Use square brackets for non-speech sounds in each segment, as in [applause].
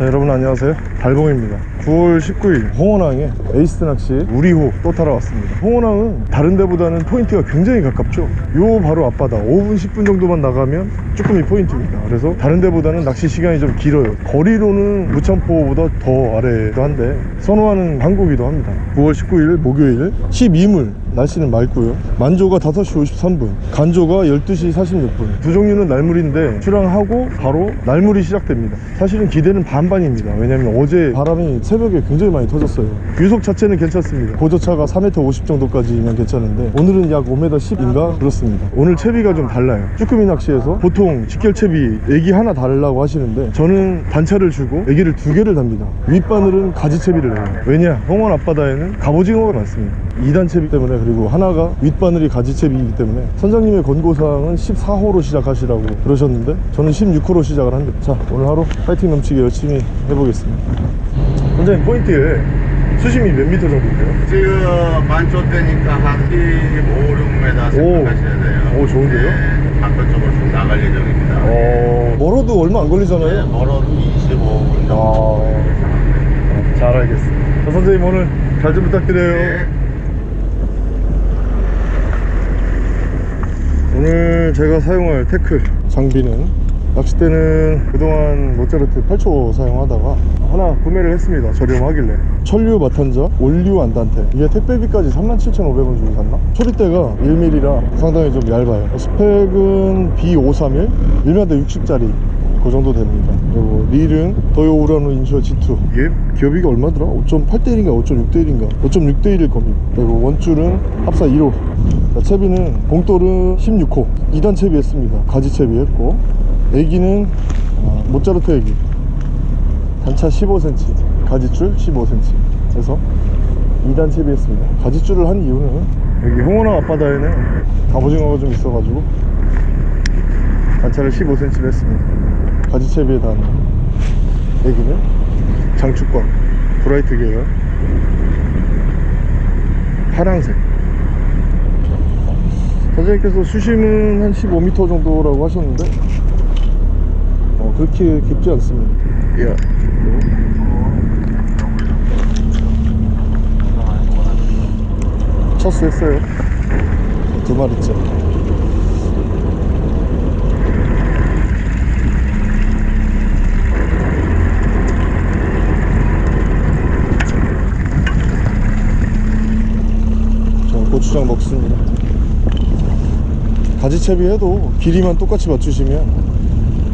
자 여러분 안녕하세요. 달봉입니다. 9월 19일 홍원항에 에이스 낚시 우리호 또 타러 왔습니다. 홍원항은 다른 데보다는 포인트가 굉장히 가깝죠. 요 바로 앞바다 5분 10분 정도만 나가면 쭈꾸미 포인트입니다. 그래서 다른 데보다는 낚시 시간이 좀 길어요. 거리로는 무창포보다 더 아래도 한데 선호하는 항구기도 합니다. 9월 19일 목요일 12물 날씨는 맑고요. 만조가 5시 53분 간조가 12시 46분. 두 종류는 날물인데 출항하고 바로 날물이 시작됩니다. 사실은 기대는 반반입니다. 왜냐면 어제 바람이 새벽에 굉장히 많이 터졌어요. 유속 자체는 괜찮습니다. 고저차가 4m 50 정도까지면 괜찮은데 오늘은 약 5m 10인가? 그렇습니다. 오늘 채비가 좀 달라요. 쭈꾸미 낚시에서 보통 직결 채비 애기 하나 달라고 하시는데 저는 단차를 주고 애기를 두 개를 답니다. 윗바늘은 가지 채비를 해요. 왜냐? 홍원 앞바다에는 갑오징어가 많습니다. 2단 채비 때문에 그리고 하나가 윗바늘이 가지 채비이기 때문에 선장님의 권고사항은 14호로 시작하시라고 그러셨는데 저는 16호로 시작을 합니다 자 오늘 하루 파이팅 넘치게 열심히 해보겠습니다 선장님 포인트에 수심이 몇 미터 정도 돼요? 지금 만초 때니까 한 15, 6m 생각하셔야 돼요. 오, 좋은데요? 네, 바깥쪽으로 쭉 나갈 예정입니다. 어... 멀어도 얼마 안 네, 걸리잖아요 멀어도 25분 정도. 아... 잘 알겠습니다 자, 선생님 오늘 잘 좀 부탁드려요 네. 오늘 제가 사용할 태클 장비는 낚싯대는 그동안 모짜르트 8초 사용하다가 하나 구매를 했습니다. 저렴하길래. 천류 마탄자 올류 안단테. 이게 택배비까지 37,500원 주고 샀나? 초리대가 1mm라 상당히 좀 얇아요. 스펙은 B531 1m 60짜리. 그 정도 됩니다. 그리고 릴은 도요 우라노 인슈어 G2 이게 기어비가 얼마더라? 5.8대1인가 5.6대1인가? 5.6대1일 겁니다. 그리고 원줄은 합사 1호. 자, 채비는 봉돌은 16호. 2단 채비 했습니다. 가지 채비 했고. 애기는 어, 모짜르트 애기 단차 15cm 가지줄 15cm 그래서 2단 채비 했습니다. 가지줄을 한 이유는 여기 홍원항 앞바다에는 갑오징어가 좀 있어가지고 단차를 15cm로 했습니다. 가지 채비에 단 애기는 장축광 브라이트 계열 파랑색. 선생님께서 수심은 한 15m 정도라고 하셨는데 어, 그렇게 깊지 않습니다. 야. 첫수 했어요? 두 마리째 자 고추장 먹습니다. 가지채비 해도 길이만 똑같이 맞추시면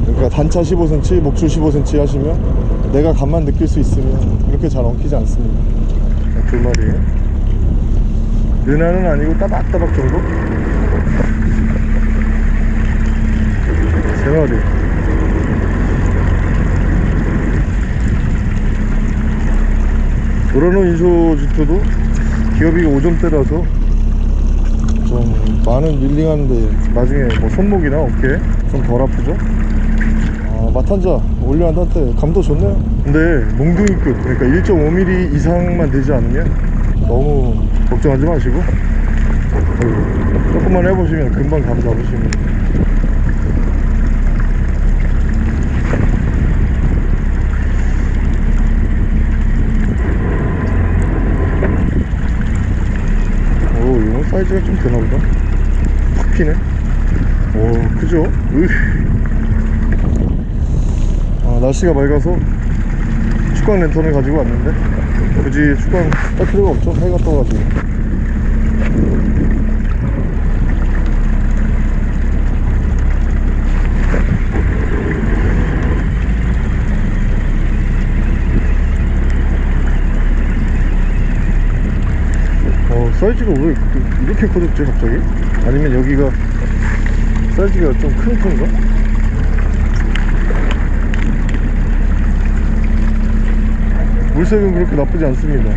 그러니까 단차 15cm, 목줄 15cm 하시면 내가 감만 느낄 수 있으면 그렇게 잘 엉키지 않습니다 자, 두 마리 은하는 아니고 따박따박 정도? 세 마리 도라노 인쇼 지토도 기업이가 5점대라서 좀 많은 밀링하는데 나중에 뭐 손목이나 어깨 좀 덜 아프죠? 아, 마탄자 올려 한한테 감도 좋네요. 근데 몽둥이끝 그러니까 1.5mm 이상만 되지 않으면 너무 걱정하지 마시고 어, 조금만 해보시면 금방 감 잡으시면 오 이건 사이즈가 좀 되나보다. 확 피네. 오 크죠? 으. 아, 날씨가 맑아서 축광 랜턴을 가지고 왔는데 굳이 축광 딸 필요가 없죠 해가 떠가지고 어 사이즈가 왜 이렇게 커졌지 갑자기? 아니면 여기가 사이즈가 좀 큰 편인가? 물색은 그렇게 나쁘지 않습니다.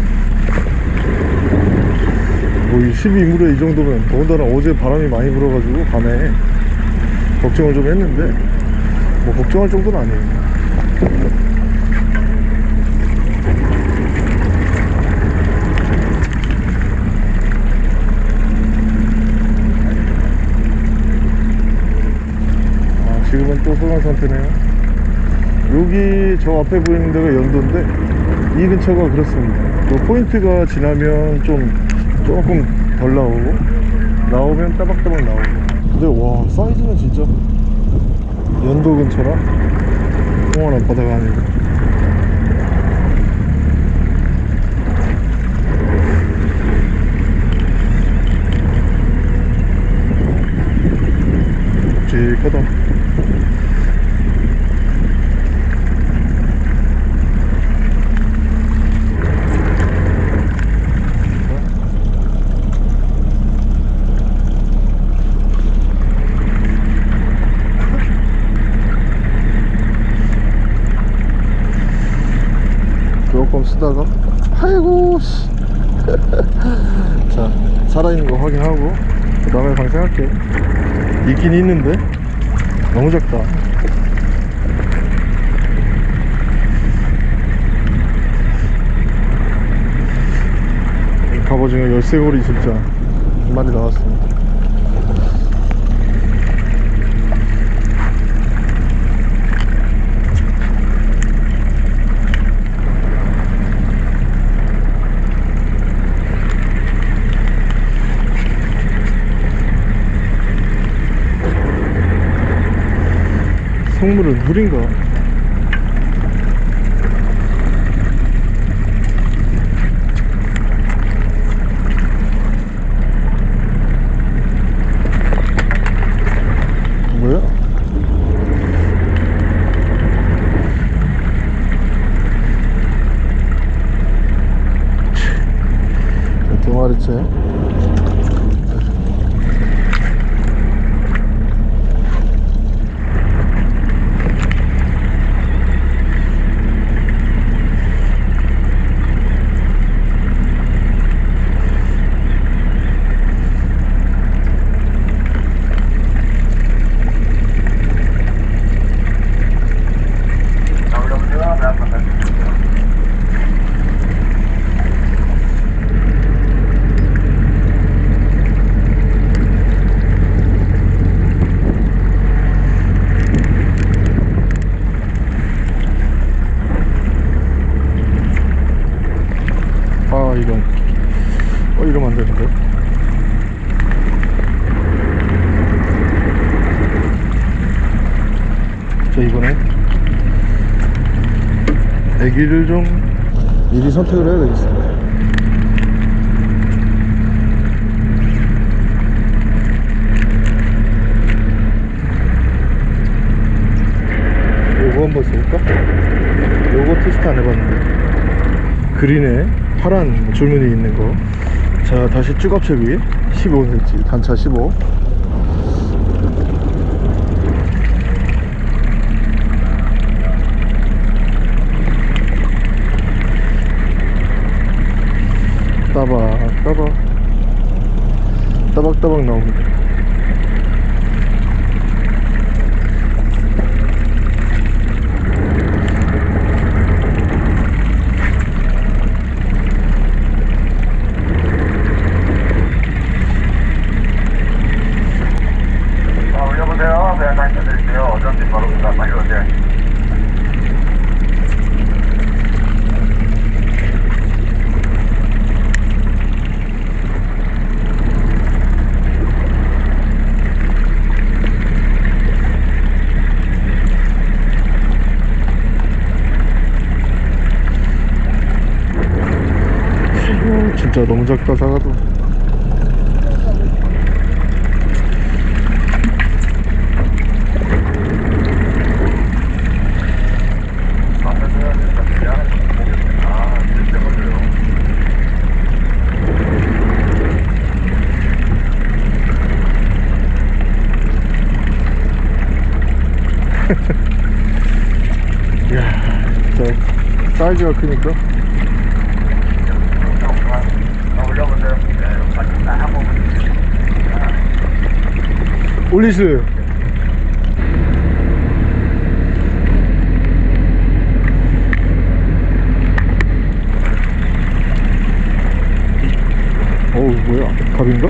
뭐이 12물에 이 정도면 더군다나 어제 바람이 많이 불어가지고 밤에 걱정을 좀 했는데 뭐 걱정할 정도는 아니에요. 아 지금은 또 소강 상태네요 여기 저 앞에 보이는 데가 연도인데 이 근처가 그렇습니다. 요 포인트가 지나면 좀 조금 덜 나오고 나오면 따박따박 나오고. 근데 와 사이즈는 진짜 연도 근처라 홍원 앞바다가 아니고. 묵직하다 조금 쓰다가 아이고 씨. [laughs] 자 살아있는 거 확인하고 그 다음에 방생할게요 있긴 있는데? 너무 작다. 이 갑오징어 열쇠고리 진짜 한 마리 나왔습니다 뭐야? 두 마리째 아 이건 어 이러면 안 되는데 자 이번에 애기를 좀 미리 선택을 해야 되겠습니다 요거 한번 써볼까? 요거 테스트 안 해봤는데 그린에 파란 줄무늬 있는 거. 자, 다시 쭈갑채비 15cm, 단차 15. 따박, 따박. 따박따박 나옵니다. 자, 올려보세요. 배안 당겨드릴게요. 어쩐지 바로 그다 빨리 오세요. 아이고, 진짜 너무 작다, [laughs] 진짜 사이즈가 크니까. 자, 올려보세요. 네, 같이 한 번만. 올리스. 어우, 뭐야? 갑인가?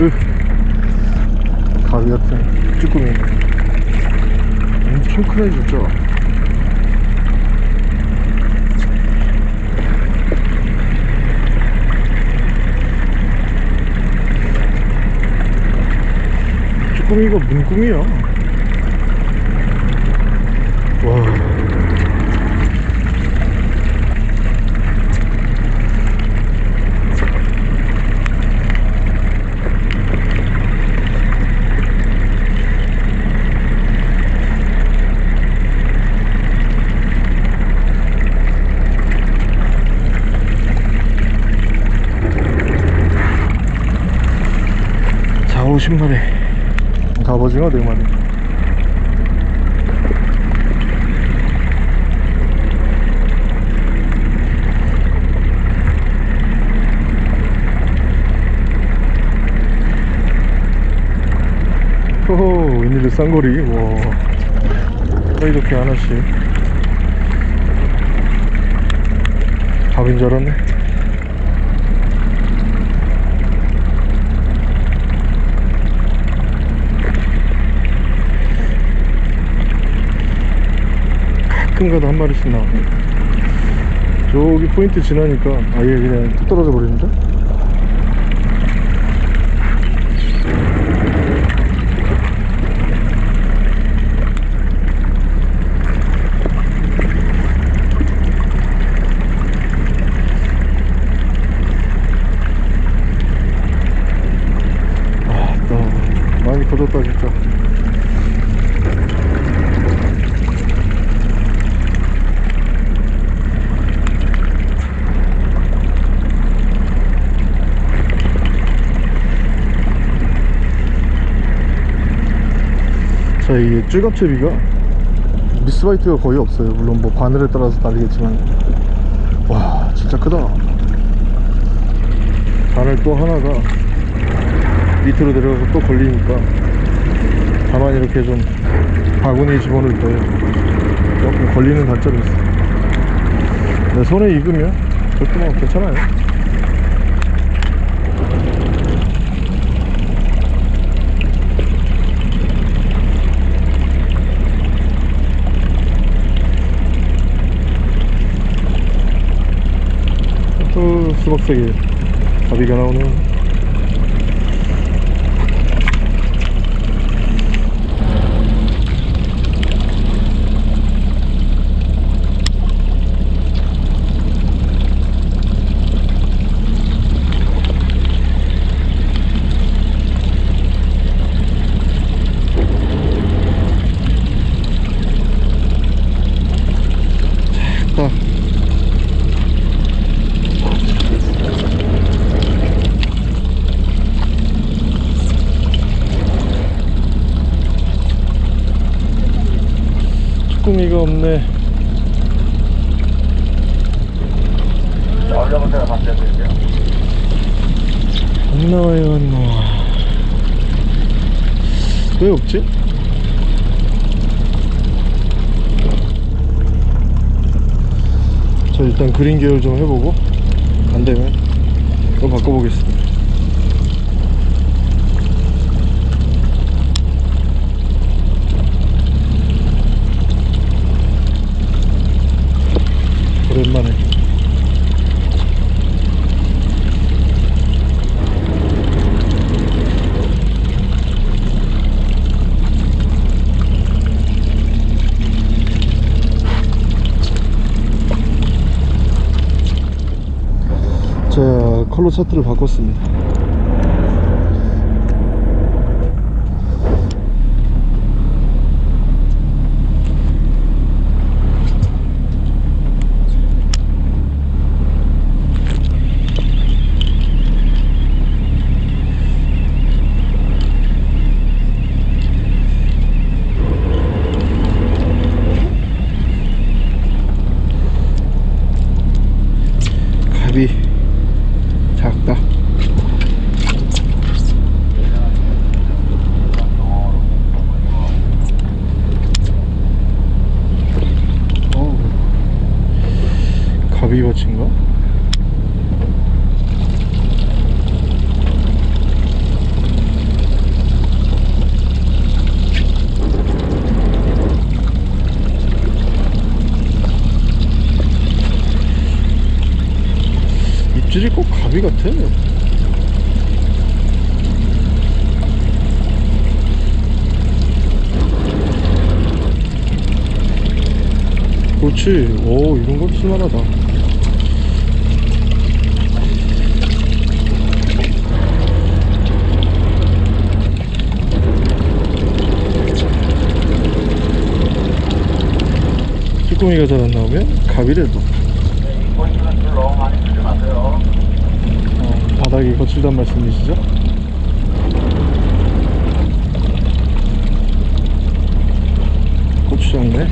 으. 가위 같은 쭈꾸미 엄청 크네 진짜 쭈꾸미가 문꿈이야 와. 자 50마리 갑오징어 4마리. 호호 웬일로 쌍거리? 와. 이렇게 하나씩. 밥인 줄 알았네 가끔 가다 한 마리씩 나와 저기 포인트 지나니까 아예 그냥 뚝 떨어져 버리는데? 아나 많이 커졌다 진짜 자 이게 쭈갑채비가? 미스바이트가 거의 없어요. 물론 뭐 바늘에 따라서 다르겠지만. 와 진짜 크다. 바늘 또 하나가 밑으로 내려가서 또 걸리니까 다만 이렇게 좀 바구니에 집어넣을 때 조금 걸리는 단점이 있어 근데 손에 익으면 그것도 뭐 괜찮아요 또 수박색이 가비가 나오네요 자, 쭈꾸미가 없네 올려본 데가 바뀌었는데요. 안 나와요 안 나와 왜 없지? 저 일단 그린 계열 좀 해보고 안 되면 이거 바꿔보겠습니다. 오랜만에 컬러 차트를 바꿨습니다 갑이 작다 어우, 가비버친가? 입질이 꼭 가비 같아. 그렇지. 오 이런 건 쓸만하다. 쭈꾸미가 잘 안 나오면 가비래도 포인트는 줄 너무 많이 주지 마세요. 어, 바닥이 거칠단 말씀이시죠? 고추장네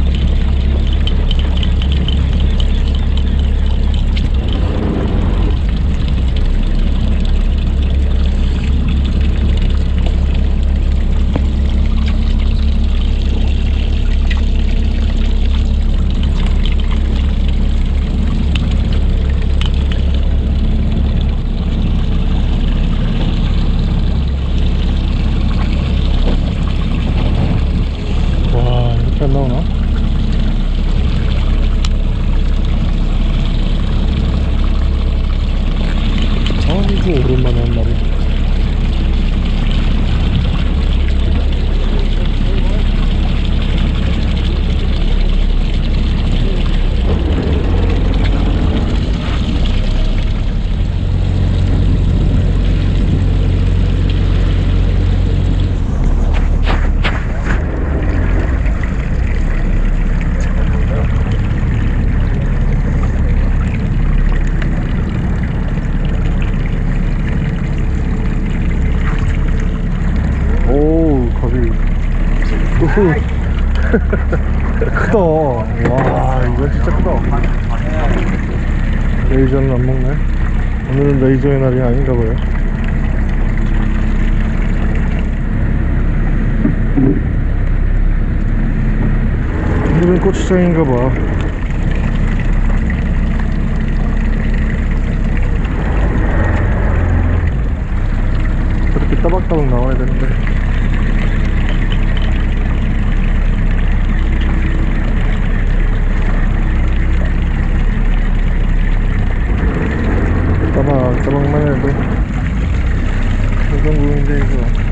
와 이렇게 안 나오나? 아이고 오랜만에 한 마리 오 가비 우후 크다 와 이건 진짜 크다 레이저는 안 먹네 오늘은 레이저의 날이 아닌가 봐요. 오늘은 고추장인가 봐 그렇게 따박따박 나와야 되는데 따박 따박만 해도 소정구인데 이거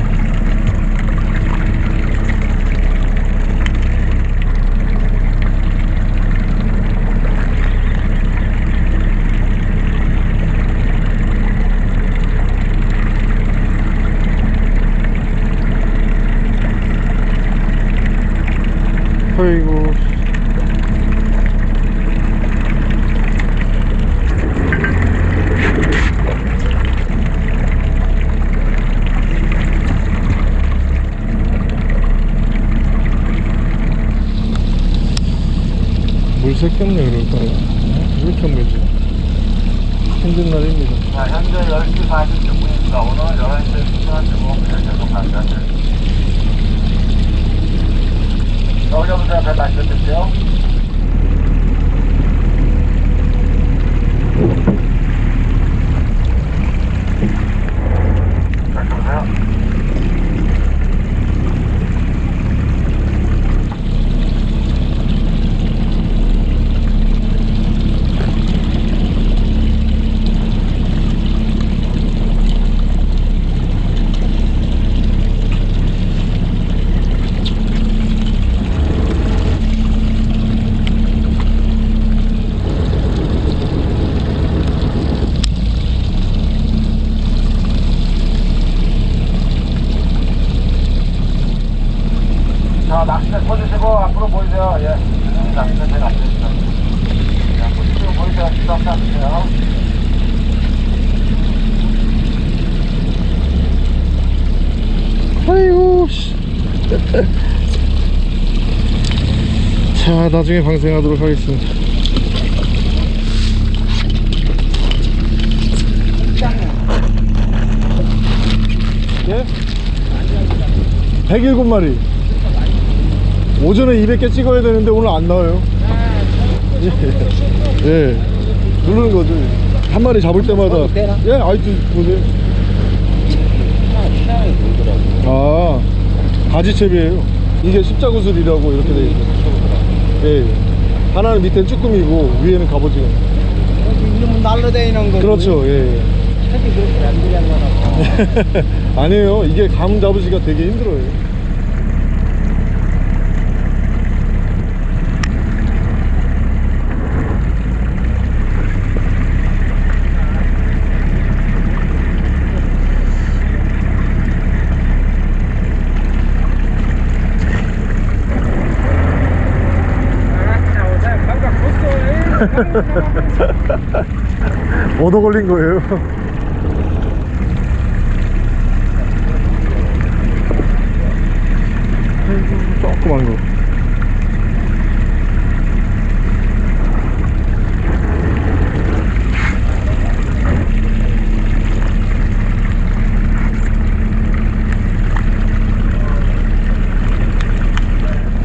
아이고 물 새겼네 그럴까요? 왜 이렇게 안 물지? 힘든 날입니다 자, 현재 10시 46분입니다. 오늘 11시에 출근한 주고 그냥 계속 가셔야 여기부터 배 마셔드릴게요. 자, 들어오세요. 자, 낚싯대 꽂으시고 앞으로 보이세요. 예. 낚싯대 제가 앞에 자, 꽂으시고 보이세요. 주석 잡으세요. 아이고 씨. 자 나중에 방생하도록 하겠습니다. 예? 107마리. 오전에 200개 찍어야 되는데 오늘 안 나와요. 예, 예. 누르는 거지 한 마리 잡을 때마다. 예 아이투 보세요 아 가지채비예요 이게 십자구슬이라고 이렇게 돼 있어요 예, 예. 하나는 밑에 쭈꾸미고 위에는 갑오징어 날로 다니는 거. 그렇죠 예, 예. 하기 그렇게 안 되잖아. [laughs] 아니에요 이게 감 잡으시기가 되게 힘들어요 [laughs] 얻어 걸린 거예요. [laughs] 조그만 거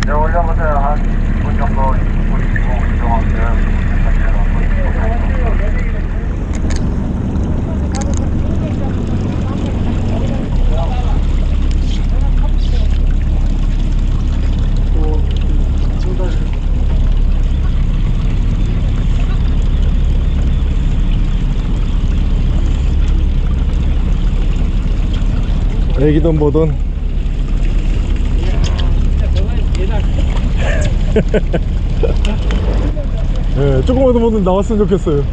네, 올려보세요. 한 2분 정도, 2분, 2분 이동하세요. 애기던 보던 [laughs] 예, 조금만 더 나왔으면 좋겠어요.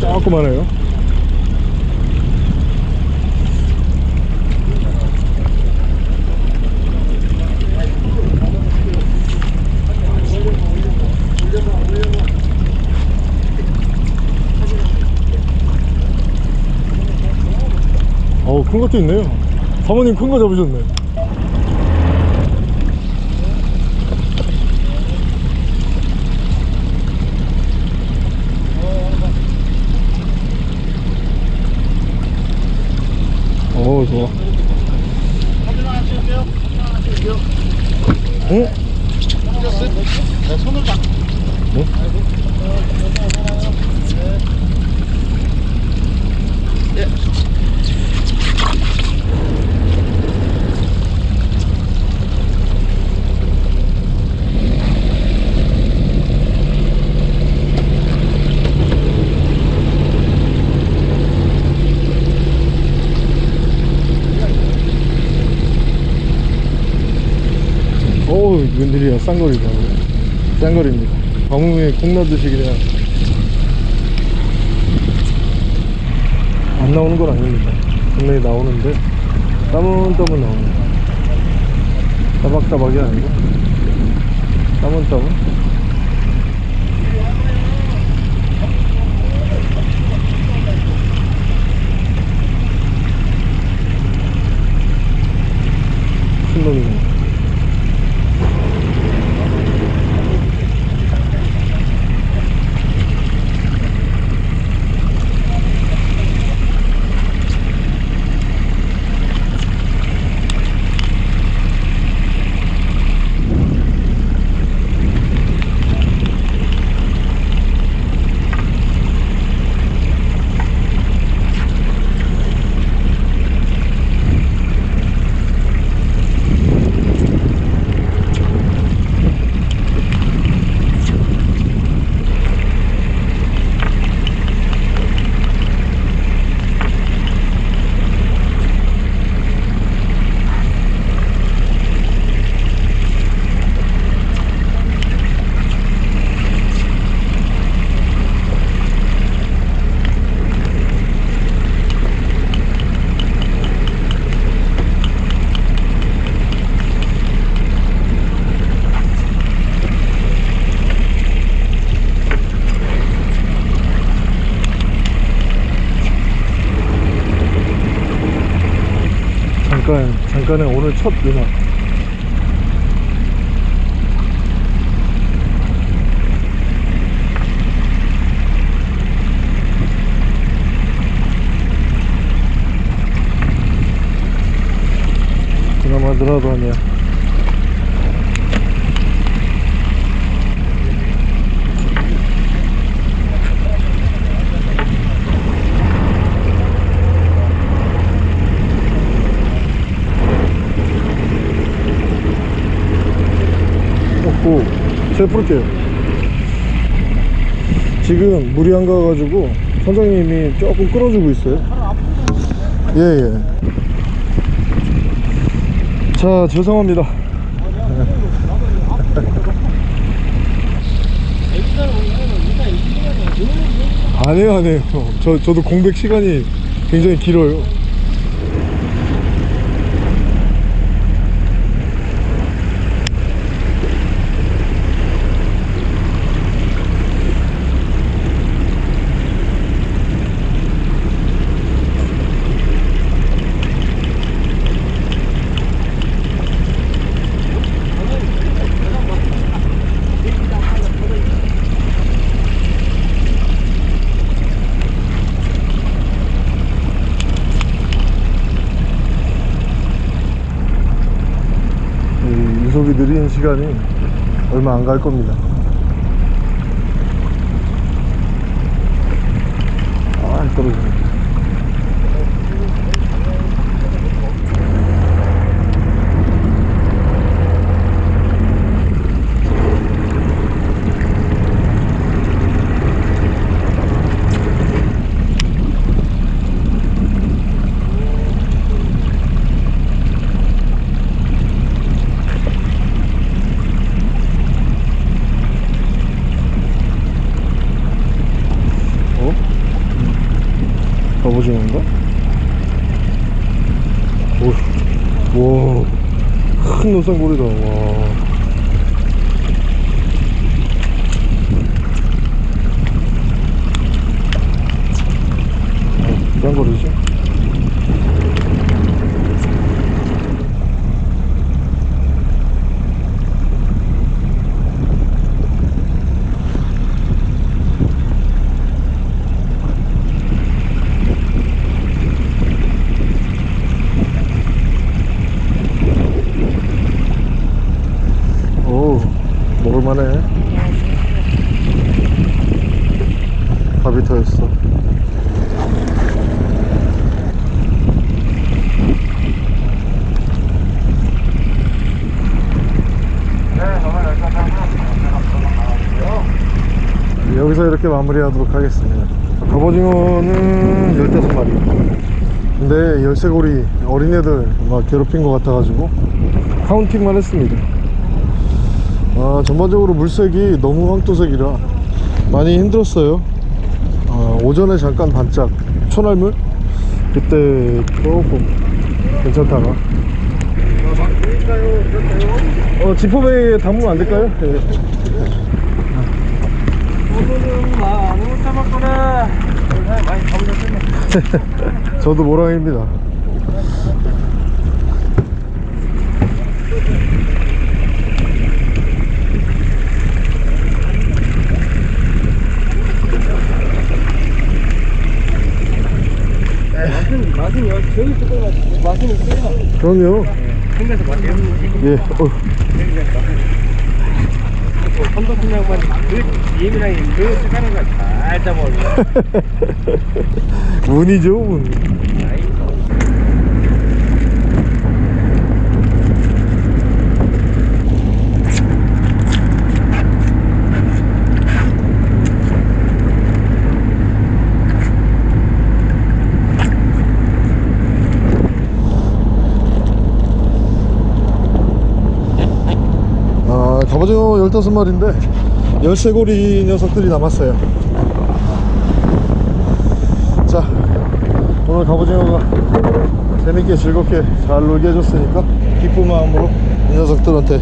조그만해요 큰 것도 있네요 사모님 큰 거 잡으셨네 오 좋아 응? 네, 손을 잡 응? 네? 1이라 싼거리죠 쌍거리입니다. 버무에 콩나듯이 그냥 안 나오는 건 아닙니다. 분명히 나오는데 따문따문 나옵니다 따박따박이 아니고. 따문따문 신동이네요 잠깐의 오늘 첫 음악 그나마 늘어도 하냐 제가 풀게요. 지금 물이 안 가가지고 선장님이 조금 끌어주고 있어요. 예예. 자 죄송합니다. [laughs] 아니에요 아니에요. 저, 저도 공백 시간이 굉장히 길어요 이 유속이 느린 시간이 얼마 안갈 겁니다 아 떨어지네 어? 갑오징어인가? 오, 와, 큰 노상고리다. 와. 어, 짱거리지? 오, 먹을만해. 밥이 터였어. 네, 오늘 여기까지 하고요. 제가 들어가 나가고요. 여기서 이렇게 마무리하도록 하겠습니다. 갑오징어는 15마리. 근데 열쇠고리 어린애들 막 괴롭힌 것 같아가지고 카운팅만 했습니다. 아, 전반적으로 물색이 너무 황토색이라 많이 힘들었어요. 아, 오전에 잠깐 반짝 초날물 그때 조금 괜찮다가 어, 지퍼백에 담으면 안 될까요? 네. 잡았구나 많이 잡으셨네 저도 모랑입니다. 맛은 맛은 여기 저기 같은데 맛은 있어요 그럼요. 생겨서 맛이에요 예. 어, 선덕분 양반 그 예민하게 그 색하는 걸잘 잡아 운이죠, 운. 아, 갑오징어 15마리인데 열쇠고리 녀석들이 남았어요. 자 오늘 갑오징어가 재밌게 즐겁게 잘 놀게 해줬으니까 기쁜 마음으로 이 녀석들한테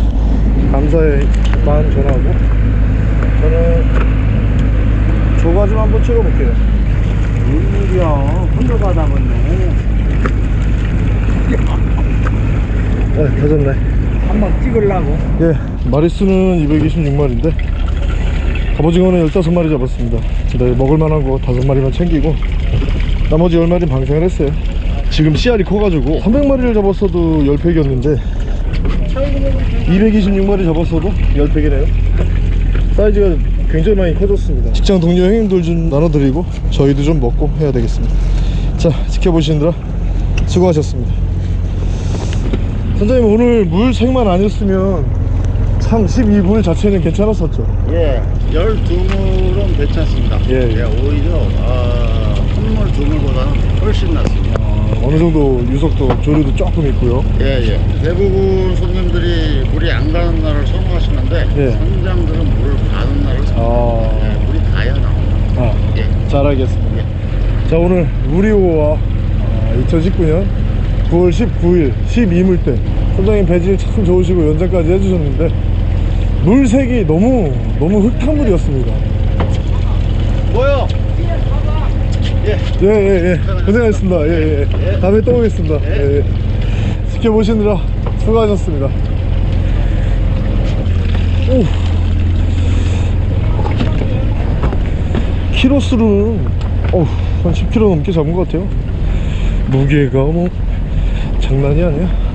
감사의 마음 전하고 저는 조가 좀 한번 찍어볼게요. 웬일이야? 혼자 받아봤네. 네 가졌네. 한번 찍으려고? 예 마리수는 226마리인데 갑오징어는 15마리 잡았습니다. 근데 먹을만한 거 5마리만 챙기고 나머지 10마리는 방생을 했어요. 지금 씨알이 커가지고 300마리를 잡았어도 10팩이었는데 226마리 잡았어도 10팩이네요. 사이즈가 굉장히 많이 커졌습니다. 직장 동료 형님들 좀 나눠드리고 저희도 좀 먹고 해야 되겠습니다. 자 지켜보시느라 수고하셨습니다. 선장님 오늘 물 색만 아니었으면 참 12불 자체는 괜찮았었죠 예, 12물은 괜찮습니다. 예, 예. 오히려 아, 한물, 두물보다는 훨씬 낫습니다. 아, 어느 정도 유속도 조류도 조금 있고요 예, 예. 대부분 손님들이 물이 안 가는 날을 선호하시는데 예. 선장들은 물을 가는 날을 선호합니다. 아. 예, 물이 가야 나옵니다. 아, 예. 잘 알겠습니다 자 오늘 우리호와 2019년 9월 19일 12물 때 선장님 배질 참 좋으시고 연장까지 해주셨는데 물색이 너무 너무 흙탕물이었습니다 뭐요? 예. 예 예 예 고생하셨습니다 예예 예. 다음에 또 오겠습니다 예. 예. 지켜보시느라 수고하셨습니다 오 키로수는 어우 한 10kg 넘게 잡은 것 같아요 무게가 뭐 장난이 아니야